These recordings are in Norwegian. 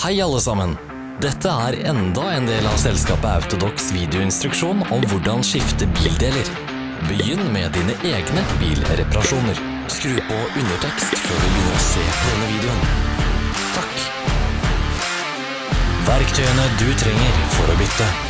Hei alle sammen! Dette er enda en del av selskapet Autodox videoinstruksjon om hvordan skifte bildeler. Begynn med dine egne bilreparasjoner. Skru på undertekst før du begynner å se på denne videoen. Takk. Verktøyene du trenger for å bytte.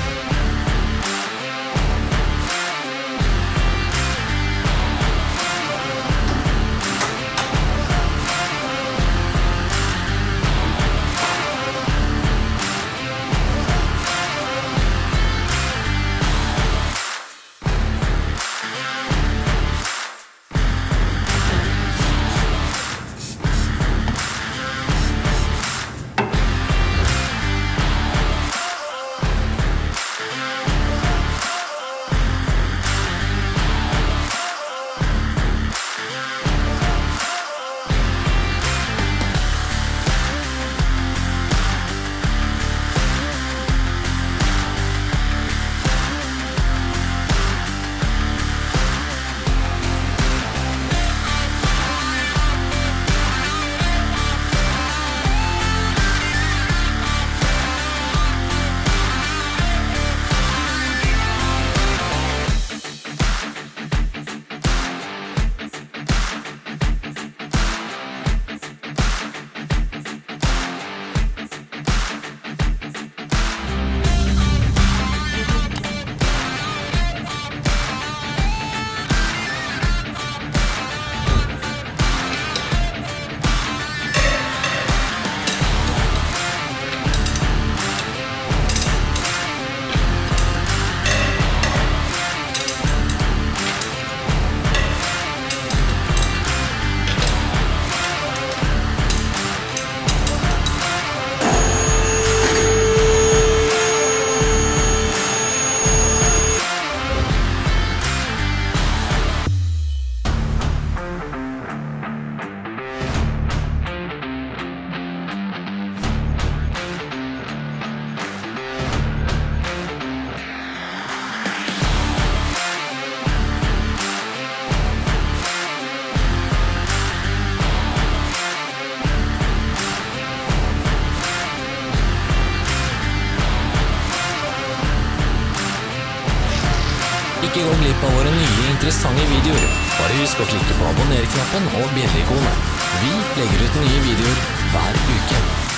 Nye interessante videoer. Bare husk å klikke på abonner-knappen og bjelleikonet. Vi legger ut nye videoer hver uke.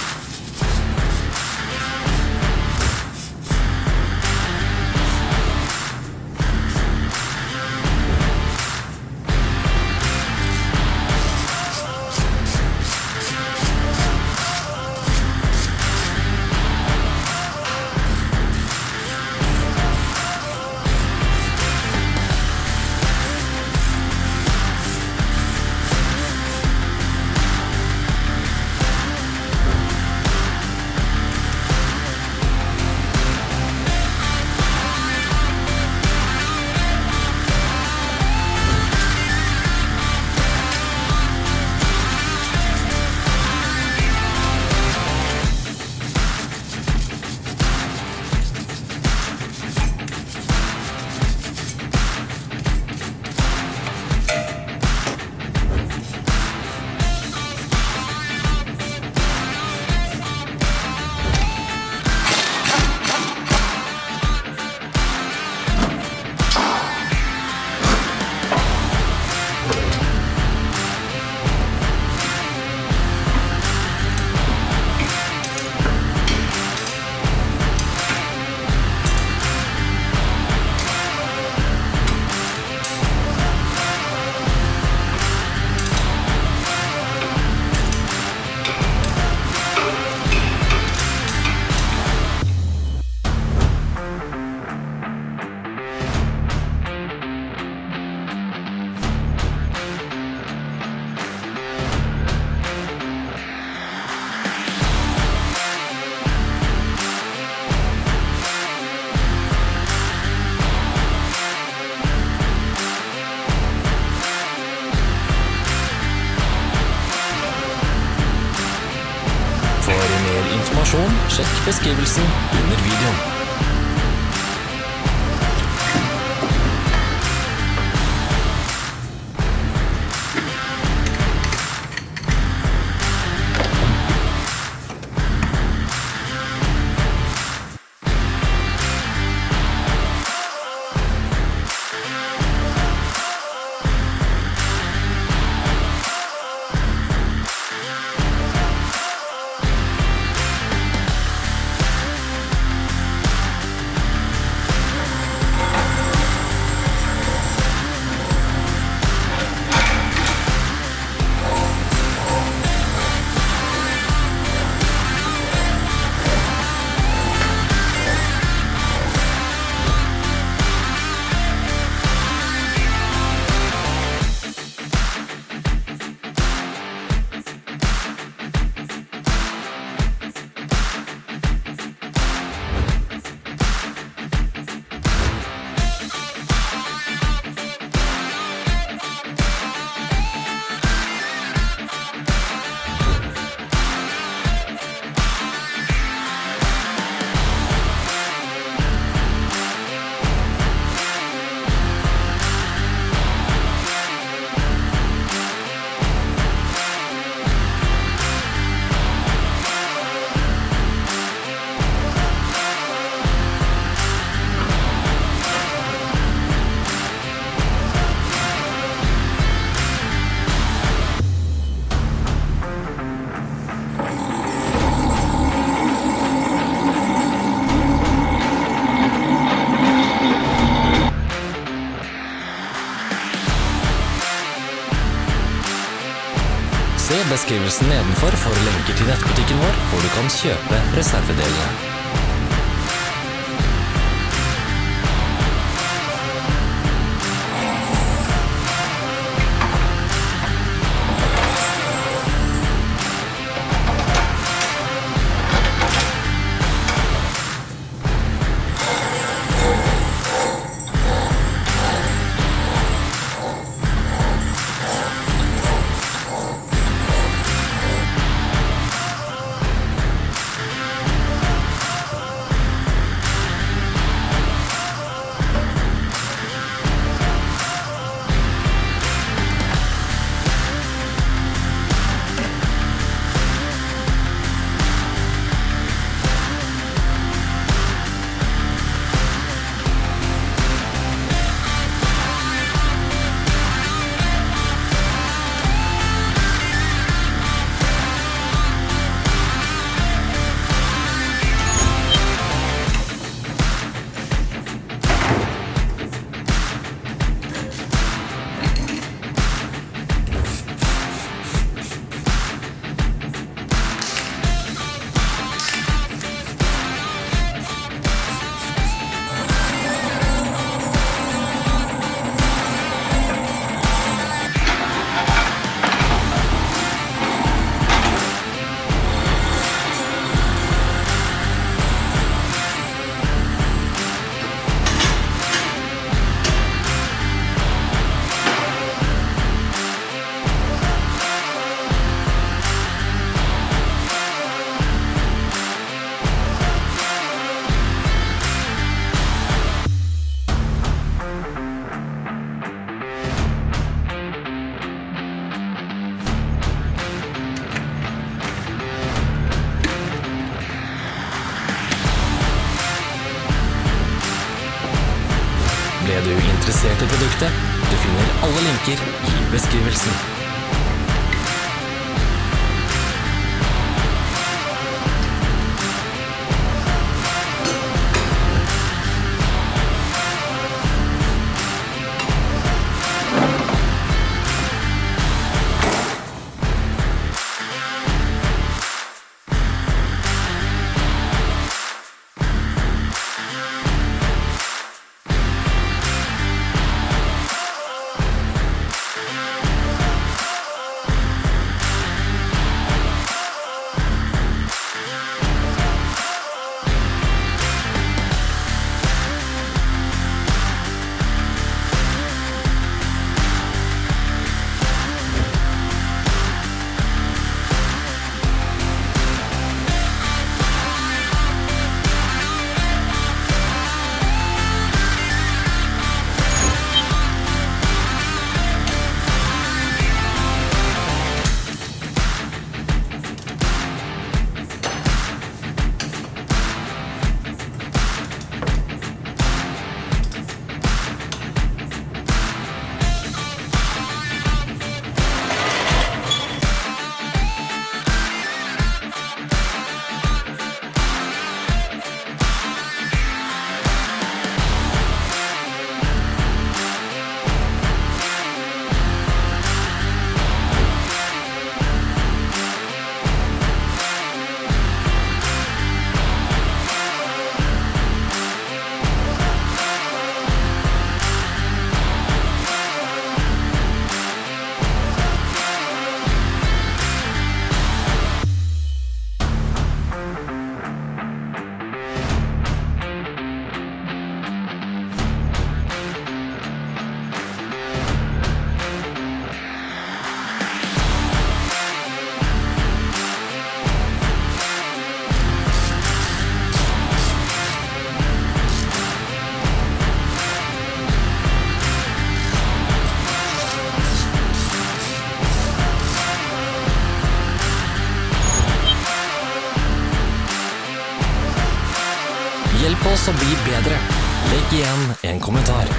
Sjekk beskrivelsen under videoen. Se beskrivelsen nedenfor for lenker til nettbutikken vår, hvor du kan kjøpe reservedelene. Du finner alle linker i beskrivelsen. Oss å bli bedre. Legg igjen en kommentar.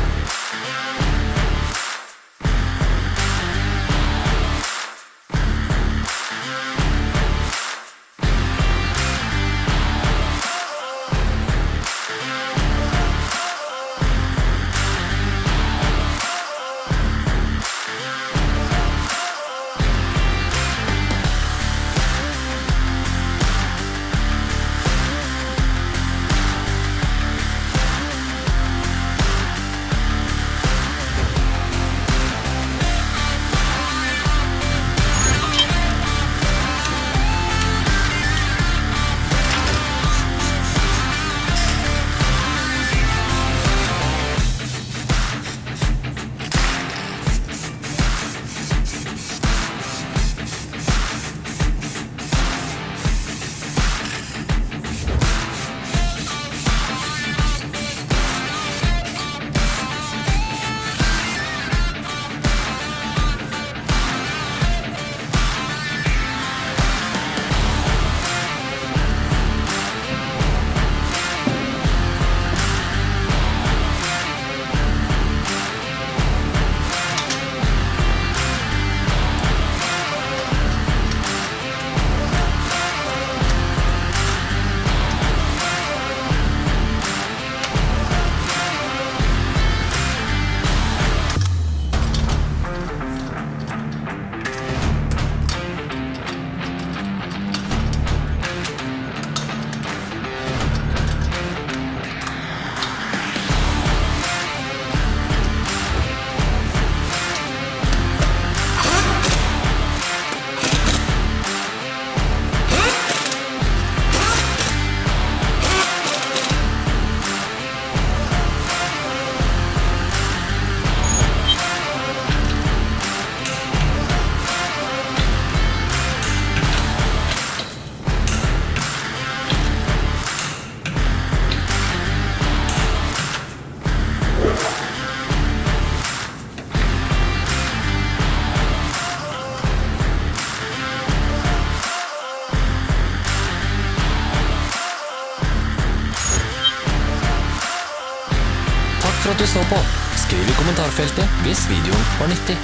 For at du så på. Skriv i kommentarfeltet hvis videoen var nyttig.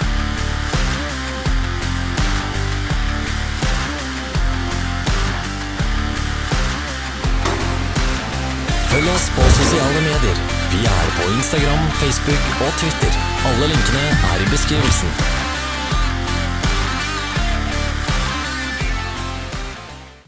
Følg oss på sosiale medier. Vi er på Instagram, Facebook og Twitter. Alle linkene er i beskrivelsen.